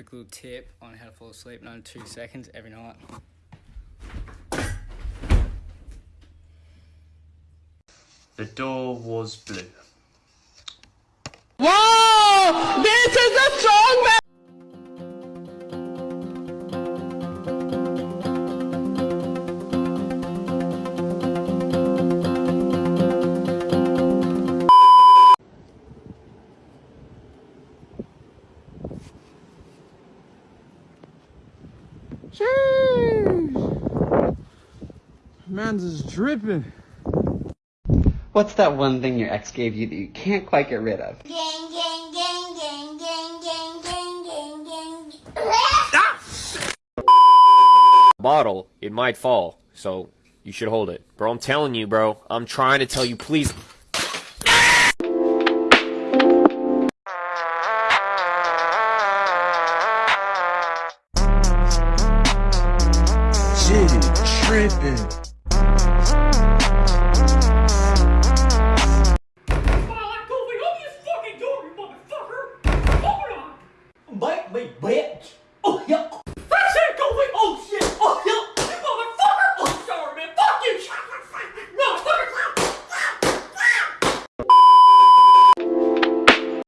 quick little tip on how to fall asleep in under two seconds every night. The door was blue. Jeez. Man's is dripping. What's that one thing your ex gave you that you can't quite get rid of? Gang, gang, gang, gang, gang, gang, gang, gang, gang. bottle, it might fall. So you should hold it. Bro, I'm telling you, bro. I'm trying to tell you, please. Shit is tripping. Bite me, bitch!